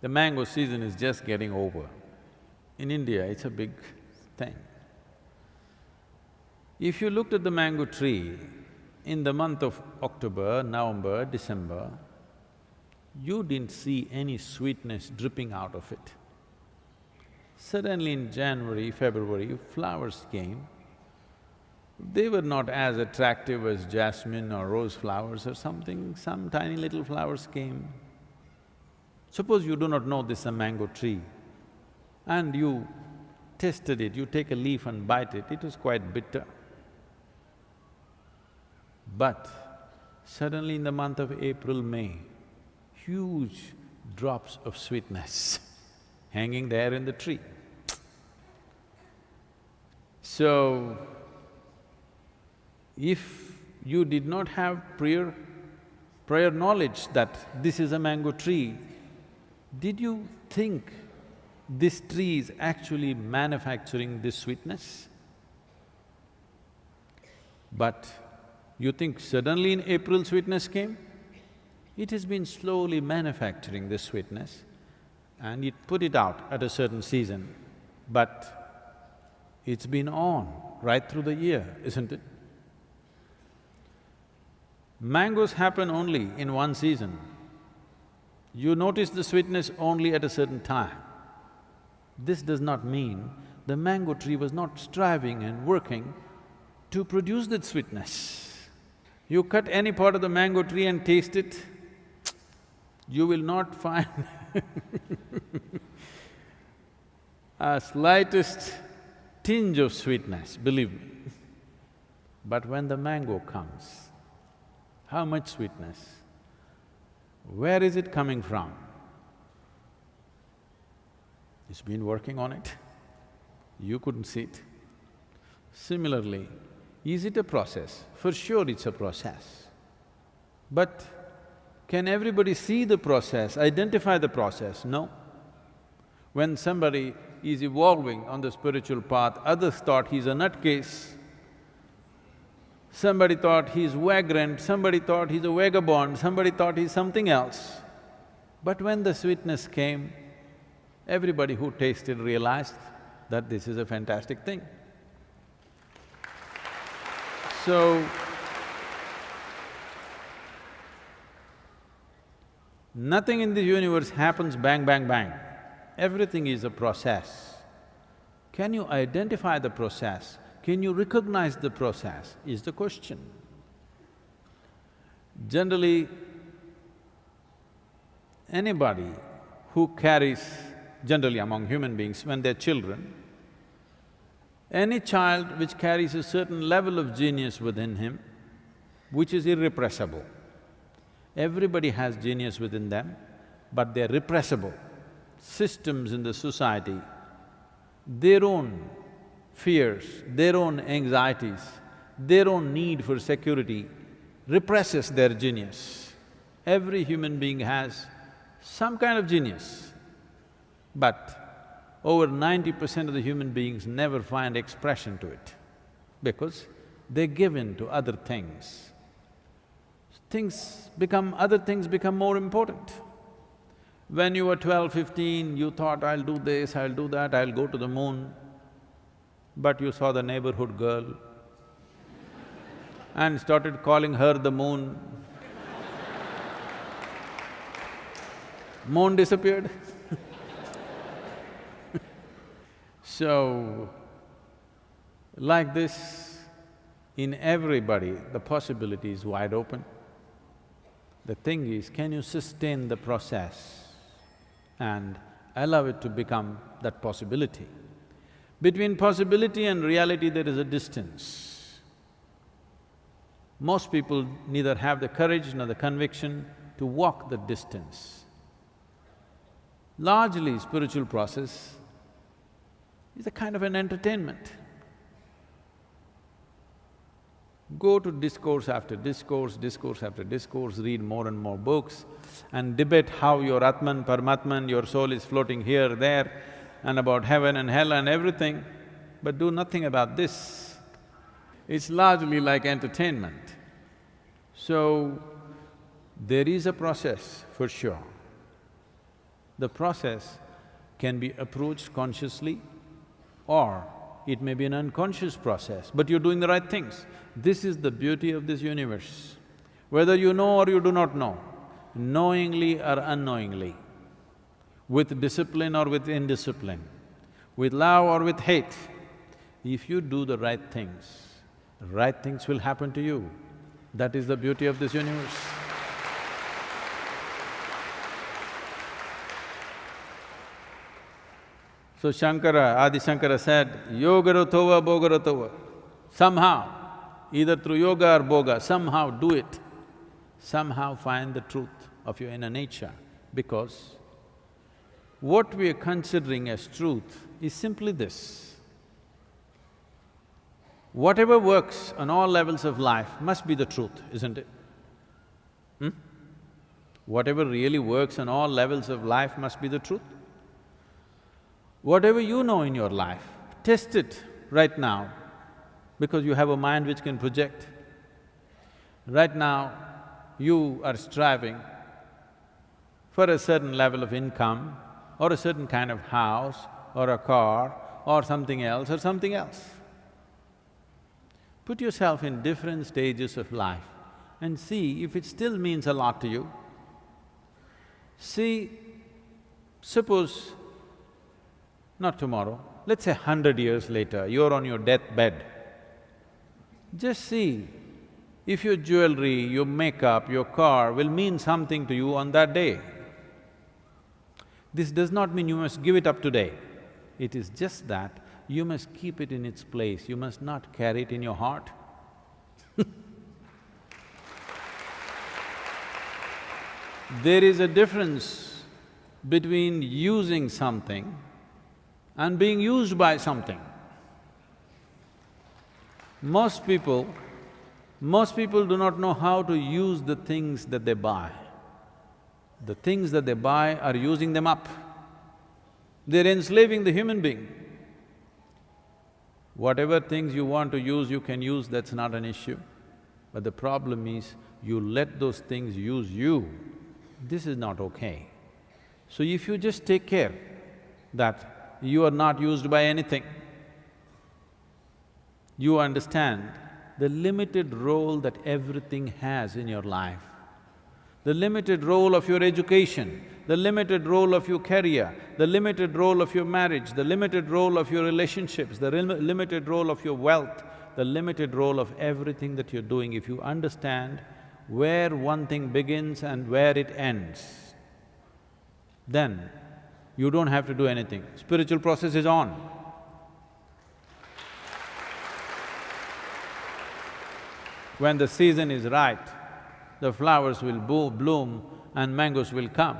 The mango season is just getting over. In India, it's a big thing. If you looked at the mango tree in the month of October, November, December, you didn't see any sweetness dripping out of it. Suddenly in January, February, flowers came. They were not as attractive as jasmine or rose flowers or something, some tiny little flowers came. Suppose you do not know this is a mango tree and you tasted it, you take a leaf and bite it, it is quite bitter. But suddenly in the month of April, May, huge drops of sweetness hanging there in the tree. So, if you did not have prior, prior knowledge that this is a mango tree, did you think this tree is actually manufacturing this sweetness? But you think suddenly in April sweetness came? It has been slowly manufacturing this sweetness and it put it out at a certain season, but it's been on right through the year, isn't it? Mangoes happen only in one season. You notice the sweetness only at a certain time. This does not mean the mango tree was not striving and working to produce that sweetness. You cut any part of the mango tree and taste it, you will not find a slightest tinge of sweetness, believe me. But when the mango comes, how much sweetness? Where is it coming from? It's been working on it, you couldn't see it. Similarly, is it a process? For sure it's a process. But can everybody see the process, identify the process? No. When somebody is evolving on the spiritual path, others thought he's a nutcase. Somebody thought he's vagrant, somebody thought he's a vagabond, somebody thought he's something else. But when the sweetness came, everybody who tasted realized that this is a fantastic thing. So, nothing in the universe happens bang, bang, bang. Everything is a process. Can you identify the process? Can you recognize the process is the question. Generally, anybody who carries, generally among human beings, when they're children, any child which carries a certain level of genius within him, which is irrepressible. Everybody has genius within them, but they're repressible. Systems in the society, their own fears, their own anxieties, their own need for security represses their genius. Every human being has some kind of genius, but over ninety percent of the human beings never find expression to it because they give in to other things. Things become… other things become more important. When you were 12, 15, you thought, I'll do this, I'll do that, I'll go to the moon, but you saw the neighborhood girl and started calling her the moon. moon disappeared So, like this, in everybody, the possibility is wide open. The thing is, can you sustain the process and allow it to become that possibility? Between possibility and reality, there is a distance. Most people neither have the courage nor the conviction to walk the distance. Largely, spiritual process is a kind of an entertainment. Go to discourse after discourse, discourse after discourse, read more and more books and debate how your Atman, Paramatman, your soul is floating here, there and about heaven and hell and everything, but do nothing about this. It's largely like entertainment. So, there is a process for sure. The process can be approached consciously or it may be an unconscious process, but you're doing the right things. This is the beauty of this universe. Whether you know or you do not know, knowingly or unknowingly, with discipline or with indiscipline, with love or with hate, if you do the right things, right things will happen to you. That is the beauty of this universe. So Shankara, Adi Shankara said, yogaratova bhogaratova. Somehow, either through yoga or bhoga, somehow do it. Somehow find the truth of your inner nature because what we are considering as truth is simply this. Whatever works on all levels of life must be the truth, isn't it? Hmm? Whatever really works on all levels of life must be the truth. Whatever you know in your life, test it right now because you have a mind which can project. Right now, you are striving for a certain level of income or a certain kind of house or a car or something else or something else. Put yourself in different stages of life and see if it still means a lot to you. See, suppose not tomorrow, let's say hundred years later, you're on your deathbed. Just see if your jewelry, your makeup, your car will mean something to you on that day. This does not mean you must give it up today. It is just that you must keep it in its place, you must not carry it in your heart. there is a difference between using something and being used by something. Most people, most people do not know how to use the things that they buy. The things that they buy are using them up. They're enslaving the human being. Whatever things you want to use, you can use, that's not an issue. But the problem is, you let those things use you, this is not okay. So if you just take care that you are not used by anything. You understand the limited role that everything has in your life, the limited role of your education, the limited role of your career, the limited role of your marriage, the limited role of your relationships, the limited role of your wealth, the limited role of everything that you're doing, if you understand where one thing begins and where it ends, then you don't have to do anything, spiritual process is on. When the season is right, the flowers will bloom and mangoes will come.